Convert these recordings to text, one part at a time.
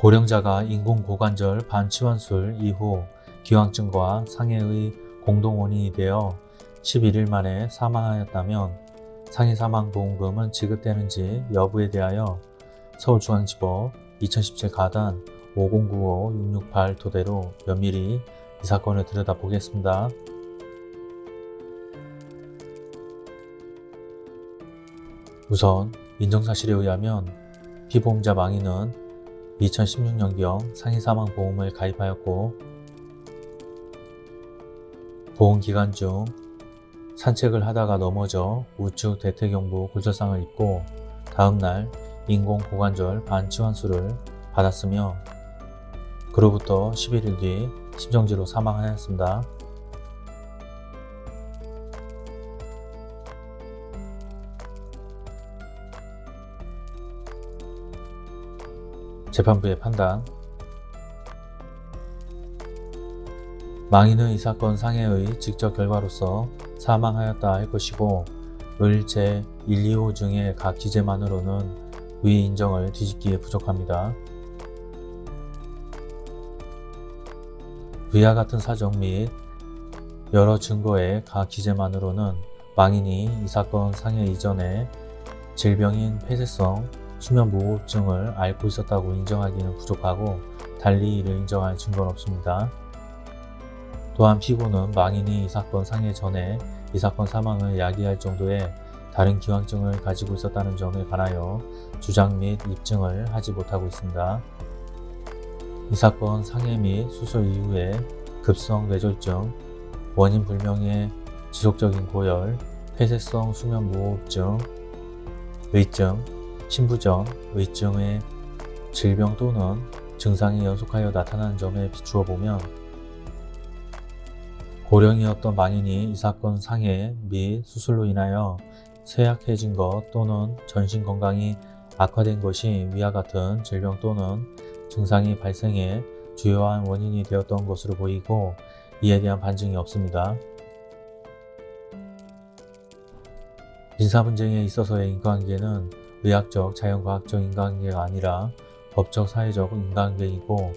고령자가 인공고관절 반치환술 이후 기왕증과 상해의 공동원인이 되어 11일 만에 사망하였다면 상해 사망보험금은 지급되는지 여부에 대하여 서울중앙지법 2017 가단 5095-668 토대로 면밀히 이 사건을 들여다보겠습니다. 우선 인정사실에 의하면 피보험자 망인은 2016년경 상해사망보험을 가입하였고 보험기간 중 산책을 하다가 넘어져 우측 대퇴경부 골절상을 입고 다음날 인공고관절 반치환술을 받았으며 그로부터 11일 뒤 심정지로 사망하였습니다. 재판부의 판단 망인은 이 사건 상해의 직접 결과로서 사망하였다 할 것이고 을 제 1, 2호 중의 각 기재만으로는 위 인정을 뒤집기에 부족합니다. 위와 같은 사정 및 여러 증거의 각 기재만으로는 망인이 이 사건 상해 이전에 질병인 폐쇄성 수면무호흡증을 앓고 있었다고 인정하기는 부족하고 달리 이를 인정할 증거는 없습니다. 또한 피고는 망인이 이 사건 상해 전에 이 사건 사망을 야기할 정도의 다른 기왕증을 가지고 있었다는 점에 관하여 주장 및 입증을 하지 못하고 있습니다. 이 사건 상해 및 수술 이후에 급성 뇌졸중, 원인 불명의 지속적인 고열, 폐쇄성 수면무호흡증, 의증, 신부전, 의증의 질병 또는 증상이 연속하여 나타나는 점에 비추어 보면 고령이었던 망인이 이 사건 상해 및 수술로 인하여 쇠약해진 것 또는 전신 건강이 악화된 것이 위와 같은 질병 또는 증상이 발생해 주요한 원인이 되었던 것으로 보이고 이에 대한 반증이 없습니다. 민사분쟁에 있어서의 인과관계는 의학적, 자연과학적 인과관계가 아니라 법적, 사회적 인과관계이고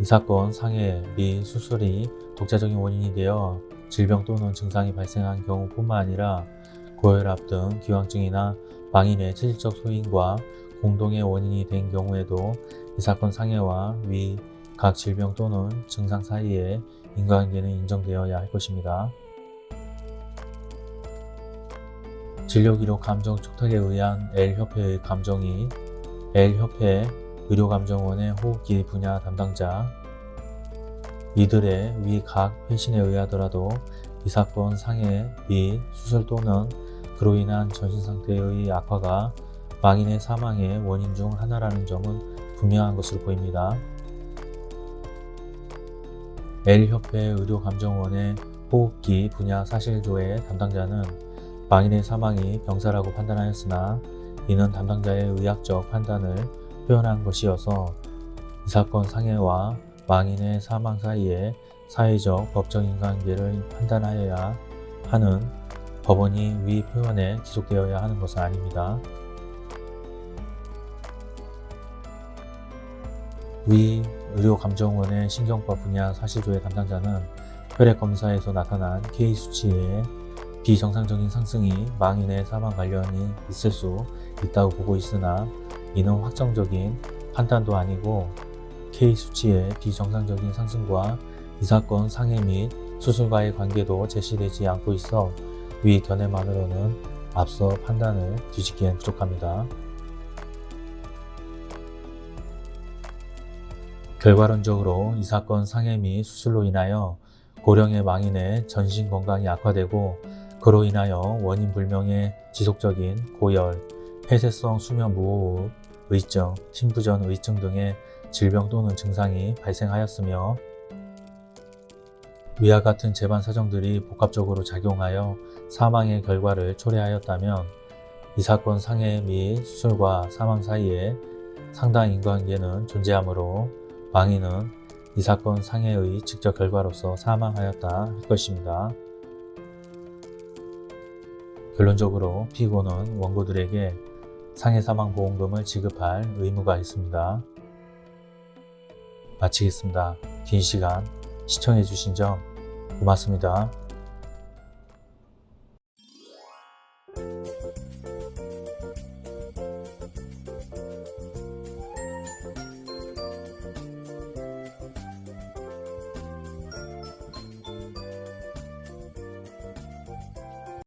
이 사건 상해 및 수술이 독자적인 원인이 되어 질병 또는 증상이 발생한 경우뿐만 아니라 고혈압 등 기왕증이나 망인의 체질적 소인과 공동의 원인이 된 경우에도 이 사건 상해와 위 각 질병 또는 증상 사이에 인과관계는 인정되어야 할 것입니다. 진료기록 감정 촉탁에 의한 L협회의 감정이 L협회 의료감정원의 호흡기 분야 담당자 이들의 위 각 회신에 의하더라도 이 사건 상해 및 수술 또는 그로 인한 전신상태의 악화가 망인의 사망의 원인 중 하나라는 점은 분명한 것으로 보입니다. L협회 의료감정원의 호흡기 분야 사실조의 담당자는 망인의 사망이 병사라고 판단하였으나 이는 담당자의 의학적 판단을 표현한 것이어서 이 사건 상해와 망인의 사망 사이에 사회적 법적 인 관계를 판단하여야 하는 법원이 위 표현에 기속되어야 하는 것은 아닙니다. 위 의료감정원의 신경과 분야 사실조의 담당자는 혈액검사에서 나타난 K수치의 비정상적인 상승이 망인의 사망 관련이 있을 수 있다고 보고 있으나 이는 확정적인 판단도 아니고 K수치의 비정상적인 상승과 이 사건 상해 및 수술과의 관계도 제시되지 않고 있어 위 견해만으로는 앞서 판단을 뒤집기엔 부족합니다. 결과론적으로 이 사건 상해 및 수술로 인하여 고령의 망인의 전신 건강이 악화되고 그로 인하여 원인 불명의 지속적인 고열, 폐쇄성 수면 무호흡, 의증, 신부전 의증 등의 질병 또는 증상이 발생하였으며 위와 같은 재반 사정들이 복합적으로 작용하여 사망의 결과를 초래하였다면 이 사건 상해 및 수술과 사망 사이에 상당한 인과관계는 존재하므로 망인은 이 사건 상해의 직접 결과로서 사망하였다 할 것입니다. 결론적으로 피고는 원고들에게 상해 사망보험금을 지급할 의무가 있습니다. 마치겠습니다. 긴 시간 시청해주신 점 고맙습니다.